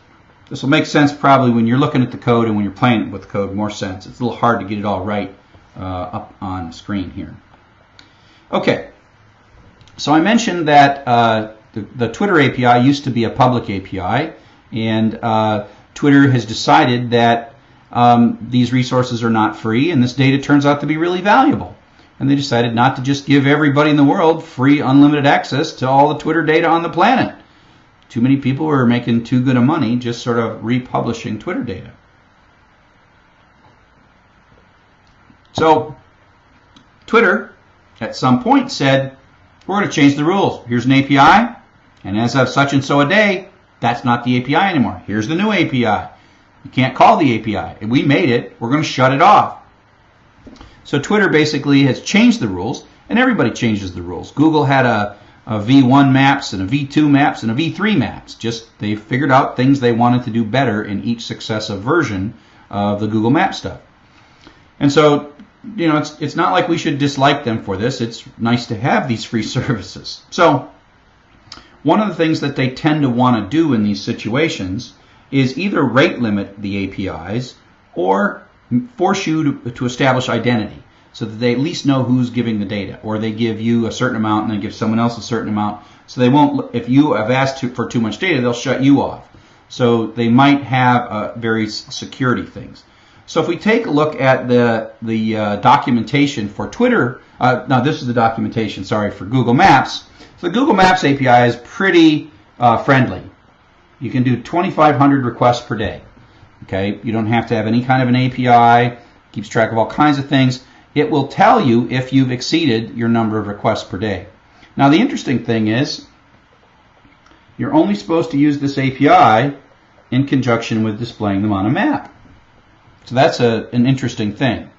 this will make sense probably when you're looking at the code and when you're playing with the code more sense. It's a little hard to get it all right uh, up on the screen here. Okay, so I mentioned that uh, the, the, Twitter API used to be a public API, and uh, Twitter has decided that um, these resources are not free, and this data turns out to be really valuable. And they decided not to just give everybody in the world free, unlimited access to all the Twitter data on the planet. Too many people were making too good of money just sort of republishing Twitter data. So Twitter at some point said, we're going to change the rules. Here's an API, and as of such and so a day, that's not the API anymore. Here's the new API. You can't call the API. we made it, we're going to shut it off. So Twitter basically has changed the rules, and everybody changes the rules. Google had a a V1 maps and a V2 maps and a V3 maps. Just they figured out things they wanted to do better in each successive version of the Google Map stuff. And so, you know, it's it's not like we should dislike them for this. It's nice to have these free services. So, one of the things that they tend to want to do in these situations is either rate limit the APIs or force you to, to establish identity so that they at least know who's giving the data, or they give you a certain amount and then give someone else a certain amount. So they won't, if you have asked to, for too much data, they'll shut you off. So they might have uh, various security things. So if we take a look at the the uh, documentation for Twitter, uh, now this is the documentation, sorry, for Google Maps. So the Google Maps API is pretty uh, friendly. You can do 2,500 requests per day. Okay, you don't have to have any kind of an API. Keeps track of all kinds of things. It will tell you if you've exceeded your number of requests per day. Now the interesting thing is, you're only supposed to use this API in conjunction with displaying them on a map. So that's a, an interesting thing.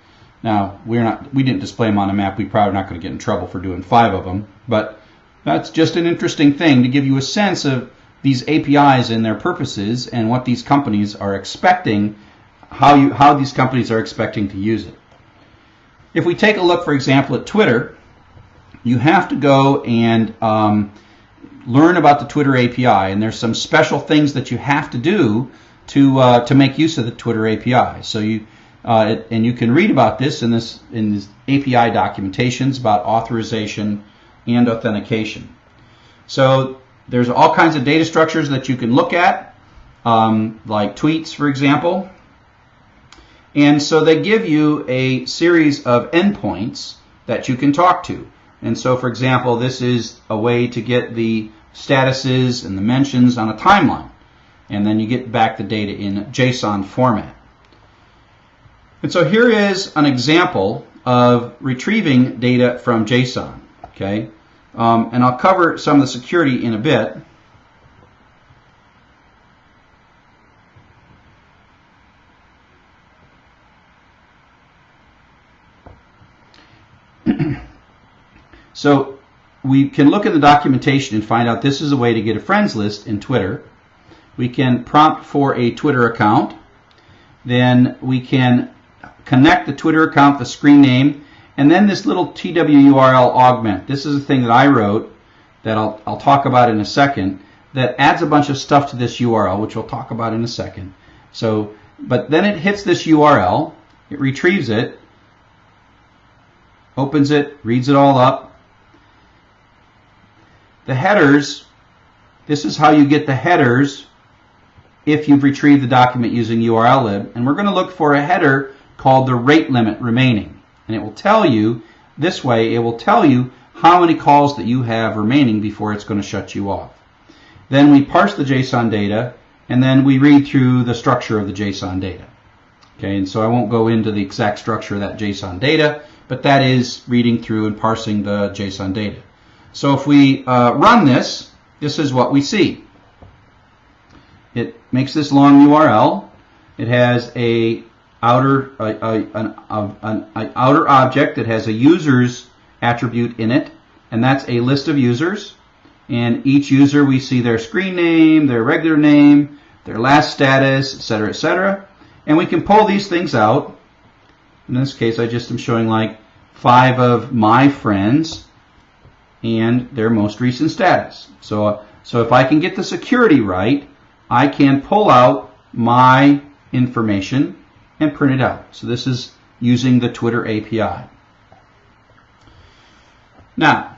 Now we're not we didn't display them on a map. We're probably not going to get in trouble for doing five of them, but that's just an interesting thing to give you a sense of these APIs and their purposes and what these companies are expecting, how you how these companies are expecting to use it. If we take a look, for example, at Twitter, you have to go and um, learn about the Twitter API, and there's some special things that you have to do to uh, to make use of the Twitter API. So you uh, and you can read about this in this in this API documentations about authorization and authentication. So there's all kinds of data structures that you can look at, um, like tweets, for example. And so they give you a series of endpoints that you can talk to. And so, for example, this is a way to get the statuses and the mentions on a timeline. And then you get back the data in JSON format. And so here is an example of retrieving data from JSON. Okay, um, and I'll cover some of the security in a bit. So we can look at the documentation and find out this is a way to get a friends list in Twitter. We can prompt for a Twitter account. Then we can connect the Twitter account, the screen name, and then this little TWURL augment. This is a thing that I wrote that I'll, I'll talk about in a second that adds a bunch of stuff to this URL, which we'll talk about in a second. So, but then it hits this URL, it retrieves it, opens it, reads it all up. The headers, this is how you get the headers if you've retrieved the document using URLlib. And we're going to look for a header called the rate limit remaining. And it will tell you, this way, it will tell you how many calls that you have remaining before it's going to shut you off. Then we parse the JSON data, and then we read through the structure of the JSON data. Okay, and so I won't go into the exact structure of that JSON data, but that is reading through and parsing the JSON data. So if we uh, run this, this is what we see. It makes this long URL. It has a outer a, a, an, an, an outer object that has a user's attribute in it, and that's a list of users. And each user, we see their screen name, their regular name, their last status, etc., etc. And we can pull these things out. In this case, I just am showing like five of my friends and their most recent status. So, so if I can get the security right, I can pull out my information and print it out. So this is using the Twitter API. Now,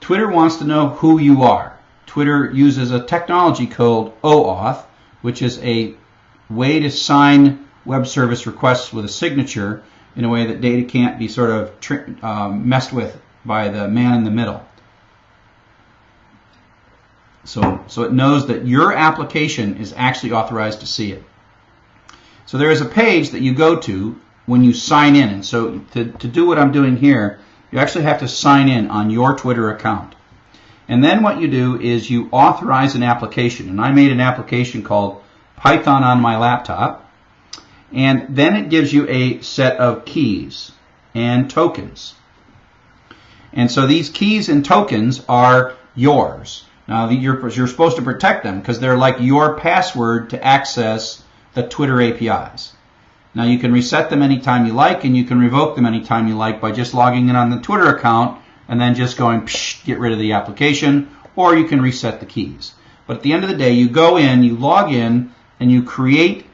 Twitter wants to know who you are. Twitter uses a technology called OAuth, which is a way to sign web service requests with a signature in a way that data can't be sort of um, messed with by the man in the middle. So, so it knows that your application is actually authorized to see it. So there is a page that you go to when you sign in. And so to, to do what I'm doing here, you actually have to sign in on your Twitter account. And then what you do is you authorize an application. And I made an application called Python on my laptop. And then it gives you a set of keys and tokens. And so these keys and tokens are yours. Now you're, you're supposed to protect them because they're like your password to access the Twitter APIs. Now you can reset them anytime you like and you can revoke them anytime you like by just logging in on the Twitter account and then just going psh, get rid of the application or you can reset the keys. But at the end of the day, you go in, you log in, and you create,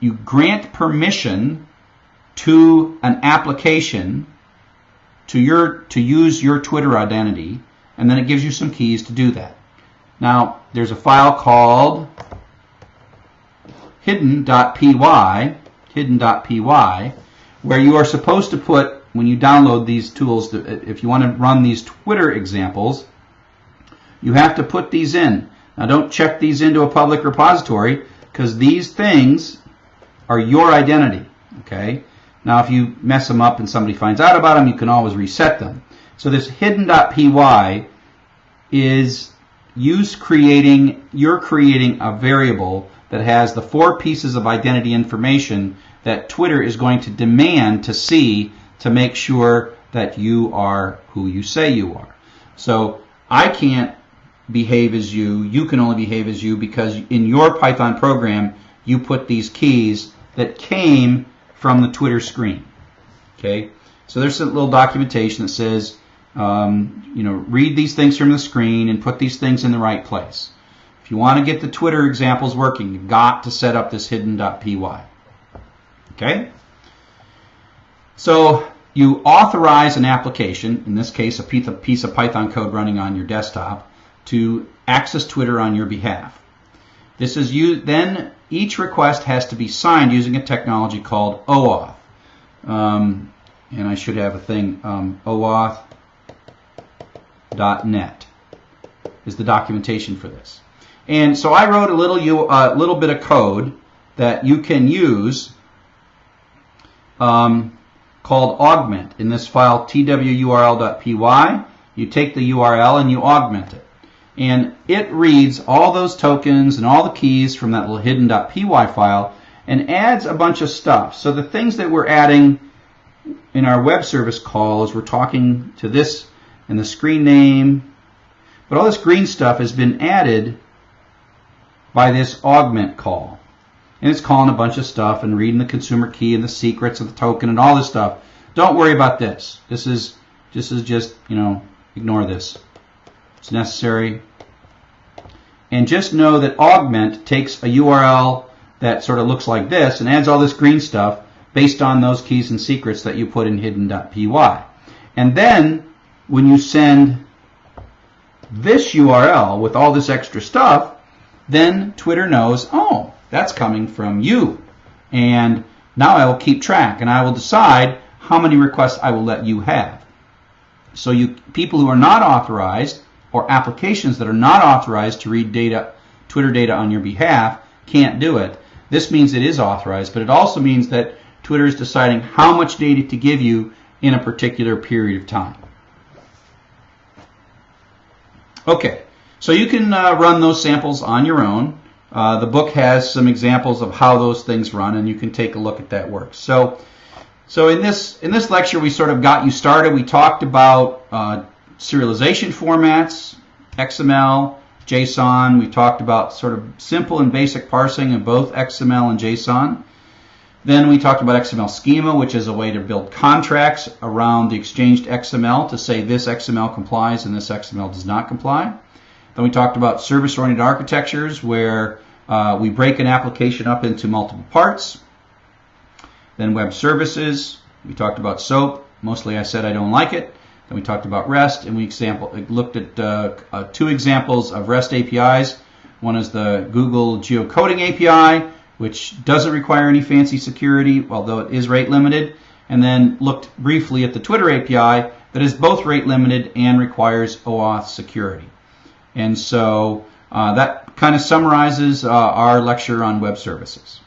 you grant permission to an application to your to use your Twitter identity, and then it gives you some keys to do that. Now, there's a file called hidden.py, hidden.py, where you are supposed to put, when you download these tools, if you want to run these Twitter examples, you have to put these in. Now don't check these into a public repository because these things are your identity, okay? Now if you mess them up and somebody finds out about them, you can always reset them. So this hidden.py is use creating, you're creating a variable that has the four pieces of identity information that Twitter is going to demand to see to make sure that you are who you say you are. So I can't behave as you, you can only behave as you because in your Python program you put these keys that came from the Twitter screen. Okay, so there's a little documentation that says, um, you know, read these things from the screen and put these things in the right place. If you want to get the Twitter examples working, you've got to set up this hidden.py. Okay? So you authorize an application, in this case a piece of Python code running on your desktop, to access Twitter on your behalf. This is you. Then each request has to be signed using a technology called OAuth. Um, and I should have a thing, um, OAuth.net is the documentation for this. And so I wrote a little, you, uh, little bit of code that you can use um, called augment in this file twurl.py. You take the URL and you augment it. And it reads all those tokens and all the keys from that little hidden.py file and adds a bunch of stuff. So the things that we're adding in our web service call is we're talking to this and the screen name, but all this green stuff has been added by this augment call and it's calling a bunch of stuff and reading the consumer key and the secrets of the token and all this stuff. Don't worry about this. This is this is just, you know, ignore this. It's necessary. And just know that augment takes a URL that sort of looks like this and adds all this green stuff based on those keys and secrets that you put in hidden.py. And then when you send this URL with all this extra stuff, then Twitter knows, oh, that's coming from you. And now I will keep track and I will decide how many requests I will let you have. So you people who are not authorized or applications that are not authorized to read data, Twitter data on your behalf can't do it. This means it is authorized, but it also means that Twitter is deciding how much data to give you in a particular period of time. Okay, so you can uh, run those samples on your own. Uh, the book has some examples of how those things run, and you can take a look at that work. So, so in this in this lecture, we sort of got you started. We talked about uh, serialization formats, XML, JSON. We talked about sort of simple and basic parsing of both XML and JSON. Then we talked about XML schema, which is a way to build contracts around the exchanged XML to say this XML complies and this XML does not comply. Then we talked about service-oriented architectures where uh, we break an application up into multiple parts. Then web services. We talked about SOAP. Mostly I said I don't like it. Then we talked about REST, and we example, looked at uh, uh, two examples of REST APIs. One is the Google Geocoding API, which doesn't require any fancy security, although it is rate limited. And then looked briefly at the Twitter API that is both rate limited and requires OAuth security. And so uh, that kind of summarizes uh, our lecture on web services.